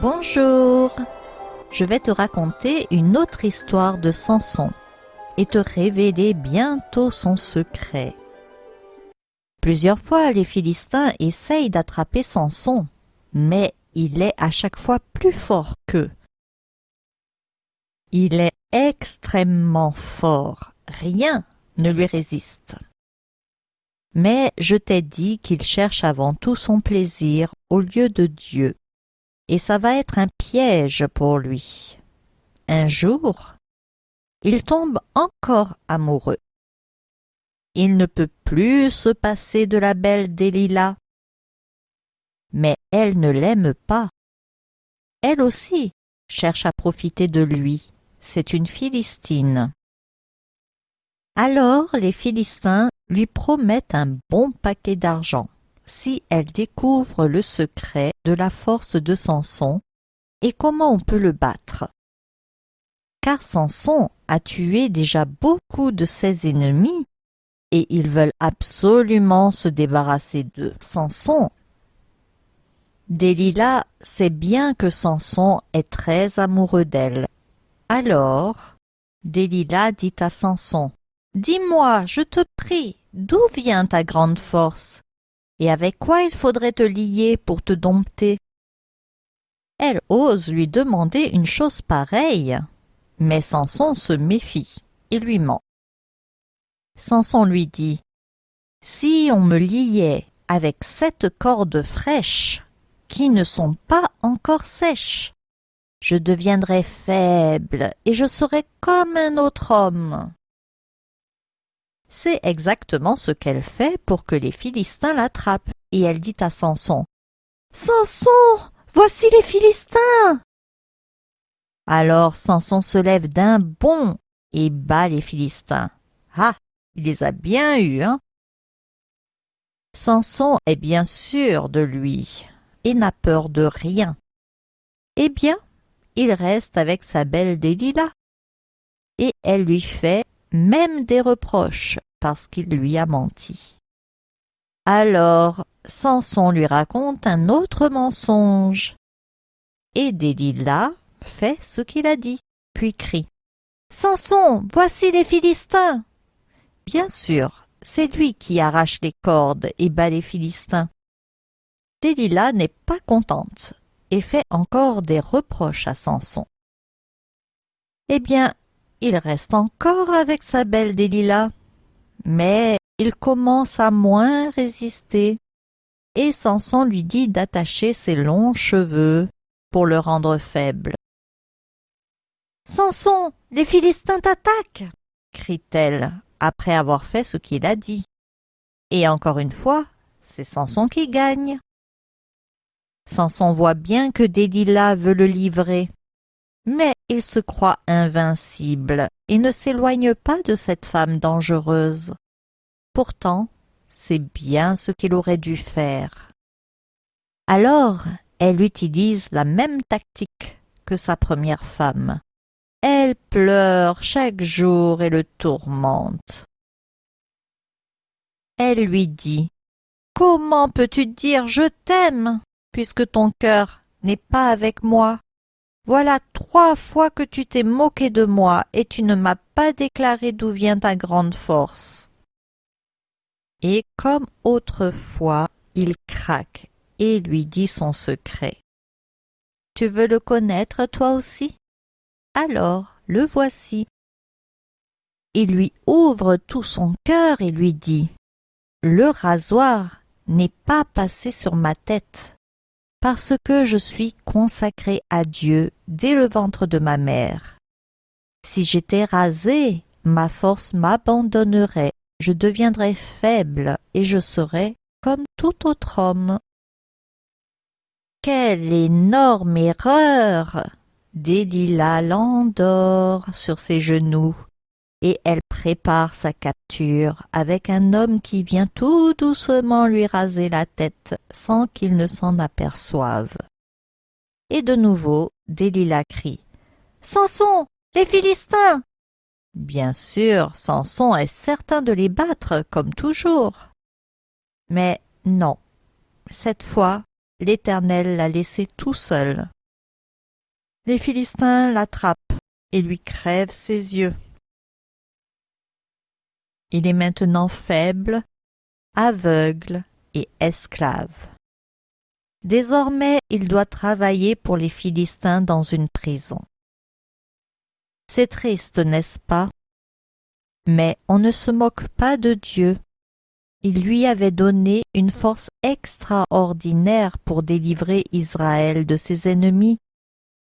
Bonjour Je vais te raconter une autre histoire de Samson et te révéler bientôt son secret. Plusieurs fois les Philistins essayent d'attraper Samson, mais il est à chaque fois plus fort qu'eux. Il est extrêmement fort, rien ne lui résiste. Mais je t'ai dit qu'il cherche avant tout son plaisir au lieu de Dieu et ça va être un piège pour lui. Un jour, il tombe encore amoureux. Il ne peut plus se passer de la belle Delilah. Mais elle ne l'aime pas. Elle aussi cherche à profiter de lui. C'est une Philistine. Alors les Philistins lui promettent un bon paquet d'argent si elle découvre le secret de la force de Samson et comment on peut le battre. Car Samson a tué déjà beaucoup de ses ennemis et ils veulent absolument se débarrasser de Samson. Delilah sait bien que Samson est très amoureux d'elle. Alors, Delilah dit à Samson, Dis-moi, je te prie, d'où vient ta grande force? Et avec quoi il faudrait te lier pour te dompter? Elle ose lui demander une chose pareille, mais Samson se méfie et lui ment. Samson lui dit Si on me liait avec sept cordes fraîches qui ne sont pas encore sèches, je deviendrais faible et je serais comme un autre homme. C'est exactement ce qu'elle fait pour que les Philistins l'attrapent, et elle dit à Samson Samson, voici les Philistins. Alors Samson se lève d'un bond et bat les Philistins. Ah, il les a bien eus, hein Samson est bien sûr de lui et n'a peur de rien. Eh bien, il reste avec sa belle Delilah. Et elle lui fait même des reproches parce qu'il lui a menti. Alors Samson lui raconte un autre mensonge. Et Delilah fait ce qu'il a dit, puis crie. Samson, voici les Philistins. Bien sûr, c'est lui qui arrache les cordes et bat les Philistins. Delilah n'est pas contente et fait encore des reproches à Samson. Eh bien, il reste encore avec sa belle Delilah, mais il commence à moins résister, et Samson lui dit d'attacher ses longs cheveux pour le rendre faible. Samson, les Philistins t'attaquent crie-t-elle après avoir fait ce qu'il a dit. Et encore une fois, c'est Samson qui gagne. Samson voit bien que Delilah veut le livrer, mais il se croit invincible et ne s'éloigne pas de cette femme dangereuse. Pourtant, c'est bien ce qu'il aurait dû faire. Alors, elle utilise la même tactique que sa première femme. Elle pleure chaque jour et le tourmente. Elle lui dit Comment peux-tu dire je t'aime puisque ton cœur n'est pas avec moi? Voilà trois fois que tu t'es moqué de moi et tu ne m'as pas déclaré d'où vient ta grande force. Et comme autrefois, il craque et lui dit son secret. Tu veux le connaître toi aussi? Alors le voici. Il lui ouvre tout son cœur et lui dit Le rasoir n'est pas passé sur ma tête parce que je suis consacré à Dieu dès le ventre de ma mère. Si j'étais rasé, ma force m'abandonnerait, je deviendrais faible et je serais comme tout autre homme. Quelle énorme erreur Delilah l'endort sur ses genoux et elle prépare sa capture avec un homme qui vient tout doucement lui raser la tête sans qu'il ne s'en aperçoive. Et de nouveau, Delilah crie Samson, les Philistins Bien sûr, Samson est certain de les battre, comme toujours. Mais non, cette fois, l'Éternel l'a laissé tout seul. Les Philistins l'attrapent et lui crèvent ses yeux. Il est maintenant faible, aveugle et esclave. Désormais il doit travailler pour les Philistins dans une prison. C'est triste, n'est-ce pas? Mais on ne se moque pas de Dieu. Il lui avait donné une force extraordinaire pour délivrer Israël de ses ennemis,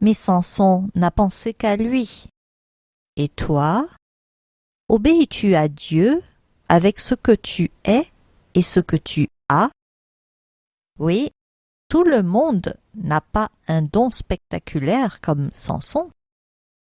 mais Samson n'a pensé qu'à lui. Et toi? Obéis-tu à Dieu avec ce que tu es et ce que tu as? Oui, tout le monde n'a pas un don spectaculaire comme Samson.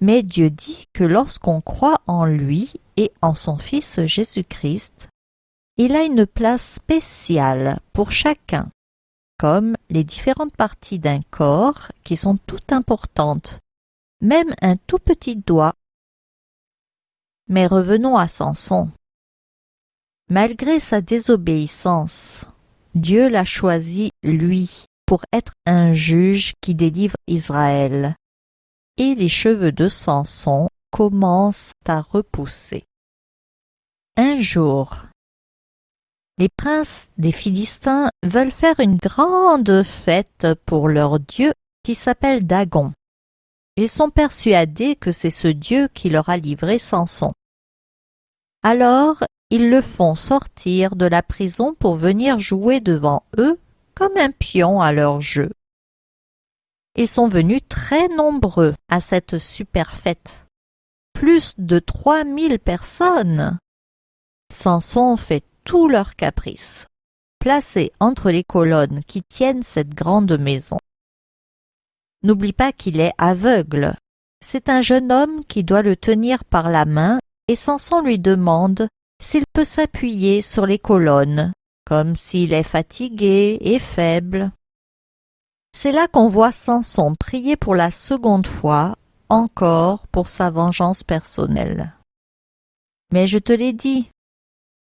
Mais Dieu dit que lorsqu'on croit en lui et en son Fils Jésus-Christ, il a une place spéciale pour chacun, comme les différentes parties d'un corps qui sont toutes importantes, même un tout petit doigt. Mais revenons à Samson. Malgré sa désobéissance, Dieu l'a choisi, lui, pour être un juge qui délivre Israël. Et les cheveux de Samson commencent à repousser. Un jour, les princes des Philistins veulent faire une grande fête pour leur dieu qui s'appelle Dagon. Ils sont persuadés que c'est ce dieu qui leur a livré Samson. Alors ils le font sortir de la prison pour venir jouer devant eux comme un pion à leur jeu. Ils sont venus très nombreux à cette super fête. Plus de trois mille personnes. Samson fait tous leurs caprices, placé entre les colonnes qui tiennent cette grande maison. N'oublie pas qu'il est aveugle. C'est un jeune homme qui doit le tenir par la main et Samson lui demande s'il peut s'appuyer sur les colonnes, comme s'il est fatigué et faible. C'est là qu'on voit Samson prier pour la seconde fois, encore pour sa vengeance personnelle. Mais je te l'ai dit,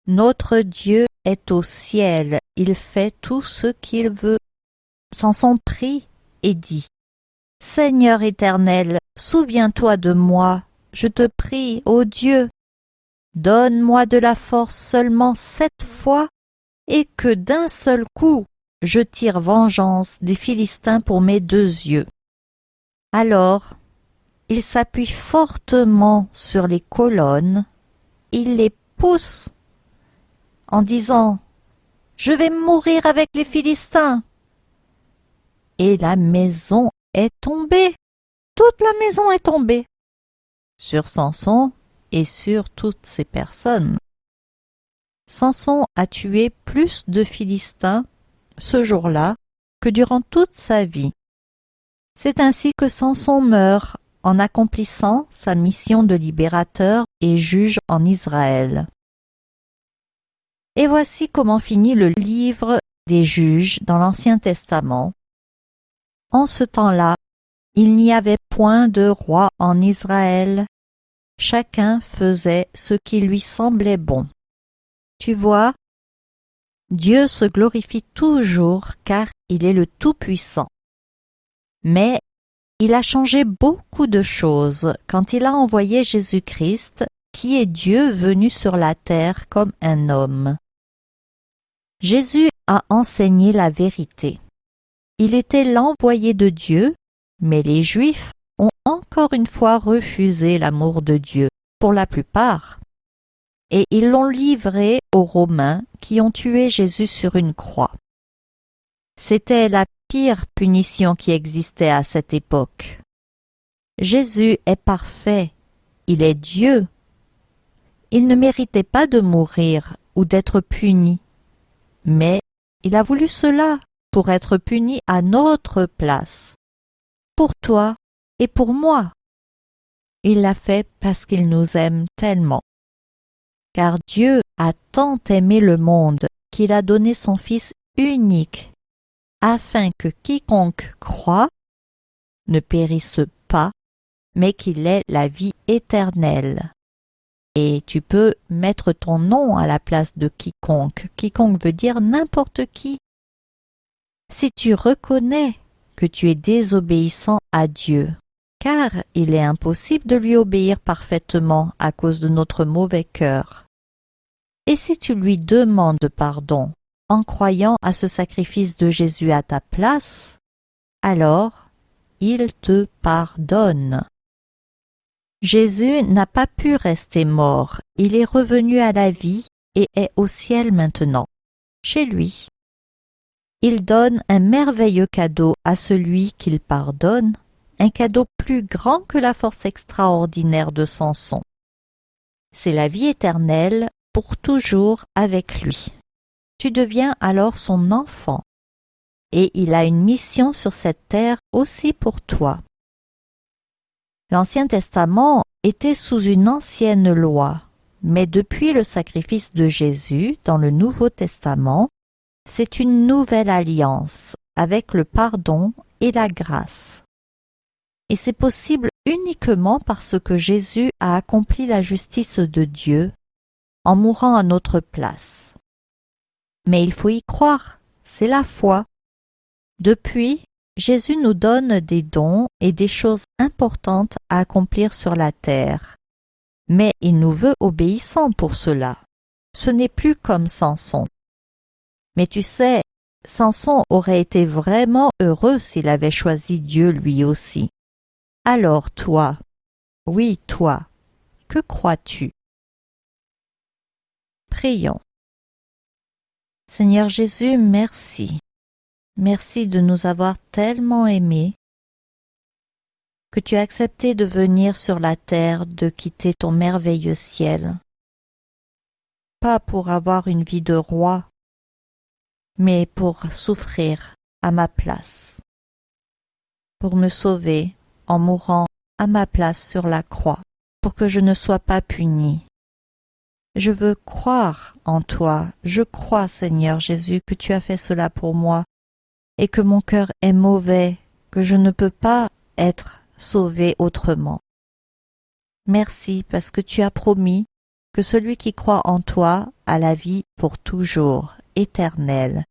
notre Dieu est au ciel, il fait tout ce qu'il veut. Samson prie et dit Seigneur éternel, souviens-toi de moi, je te prie, ô Dieu, Donne-moi de la force seulement sept fois, et que d'un seul coup je tire vengeance des Philistins pour mes deux yeux. Alors il s'appuie fortement sur les colonnes, il les pousse en disant Je vais mourir avec les Philistins. Et la maison est tombée. Toute la maison est tombée. Sur Samson, et sur toutes ces personnes. Samson a tué plus de Philistins ce jour-là que durant toute sa vie. C'est ainsi que Samson meurt en accomplissant sa mission de libérateur et juge en Israël. Et voici comment finit le livre des juges dans l'Ancien Testament. En ce temps-là, il n'y avait point de roi en Israël, Chacun faisait ce qui lui semblait bon. Tu vois, Dieu se glorifie toujours car il est le Tout-Puissant. Mais il a changé beaucoup de choses quand il a envoyé Jésus-Christ, qui est Dieu venu sur la terre comme un homme. Jésus a enseigné la vérité. Il était l'envoyé de Dieu, mais les Juifs ont encore une fois refusé l'amour de Dieu, pour la plupart, et ils l'ont livré aux Romains qui ont tué Jésus sur une croix. C'était la pire punition qui existait à cette époque. Jésus est parfait, il est Dieu. Il ne méritait pas de mourir ou d'être puni, mais il a voulu cela pour être puni à notre place. Pour toi et pour moi. Il l'a fait parce qu'il nous aime tellement. Car Dieu a tant aimé le monde qu'il a donné son Fils unique, afin que quiconque croit ne périsse pas, mais qu'il ait la vie éternelle. Et tu peux mettre ton nom à la place de quiconque. Quiconque veut dire n'importe qui. Si tu reconnais que tu es désobéissant à Dieu, car il est impossible de lui obéir parfaitement à cause de notre mauvais cœur. Et si tu lui demandes pardon en croyant à ce sacrifice de Jésus à ta place, alors il te pardonne. Jésus n'a pas pu rester mort, il est revenu à la vie et est au ciel maintenant, chez lui. Il donne un merveilleux cadeau à celui qu'il pardonne, un cadeau plus grand que la force extraordinaire de Samson. C'est la vie éternelle pour toujours avec lui. Tu deviens alors son enfant, et il a une mission sur cette terre aussi pour toi. L'Ancien Testament était sous une ancienne loi, mais depuis le sacrifice de Jésus dans le Nouveau Testament, c'est une nouvelle alliance avec le pardon et la grâce. Et c'est possible uniquement parce que Jésus a accompli la justice de Dieu en mourant à notre place. Mais il faut y croire, c'est la foi. Depuis, Jésus nous donne des dons et des choses importantes à accomplir sur la terre. Mais il nous veut obéissants pour cela. Ce n'est plus comme Samson. Mais tu sais, Samson aurait été vraiment heureux s'il avait choisi Dieu lui aussi. Alors toi, oui toi, que crois-tu? Prions. Seigneur Jésus, merci. Merci de nous avoir tellement aimés que tu as accepté de venir sur la terre, de quitter ton merveilleux ciel. Pas pour avoir une vie de roi, mais pour souffrir à ma place, pour me sauver en mourant à ma place sur la croix, pour que je ne sois pas puni. Je veux croire en toi, je crois, Seigneur Jésus, que tu as fait cela pour moi, et que mon cœur est mauvais, que je ne peux pas être sauvé autrement. Merci parce que tu as promis que celui qui croit en toi a la vie pour toujours, éternelle,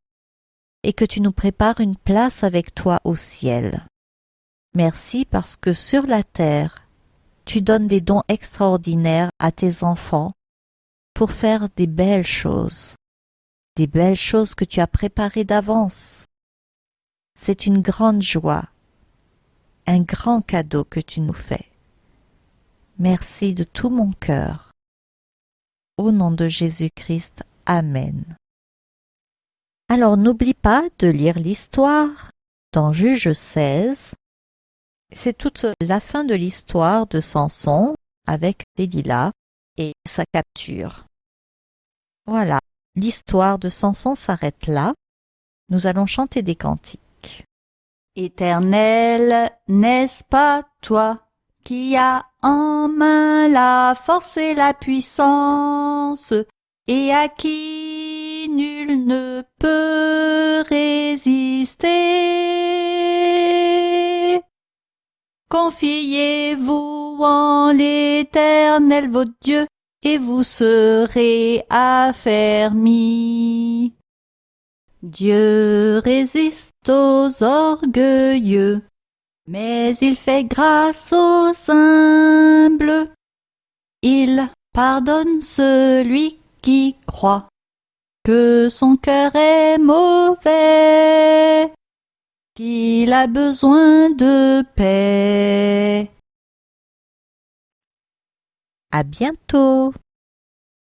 et que tu nous prépares une place avec toi au ciel. Merci parce que sur la terre, tu donnes des dons extraordinaires à tes enfants pour faire des belles choses, des belles choses que tu as préparées d'avance. C'est une grande joie, un grand cadeau que tu nous fais. Merci de tout mon cœur. Au nom de Jésus-Christ, Amen. Alors n'oublie pas de lire l'histoire dans Juge 16. C'est toute la fin de l'histoire de Samson avec Delilah et sa capture. Voilà, l'histoire de Samson s'arrête là. Nous allons chanter des cantiques. Éternel, n'est-ce pas toi qui as en main la force et la puissance, et à qui nul ne peut résister? Confiez-vous en l'Éternel votre Dieu, et vous serez affermis. Dieu résiste aux orgueilleux, mais il fait grâce aux humbles. Il pardonne celui qui croit que son cœur est mauvais, qu'il a besoin de paix. À bientôt.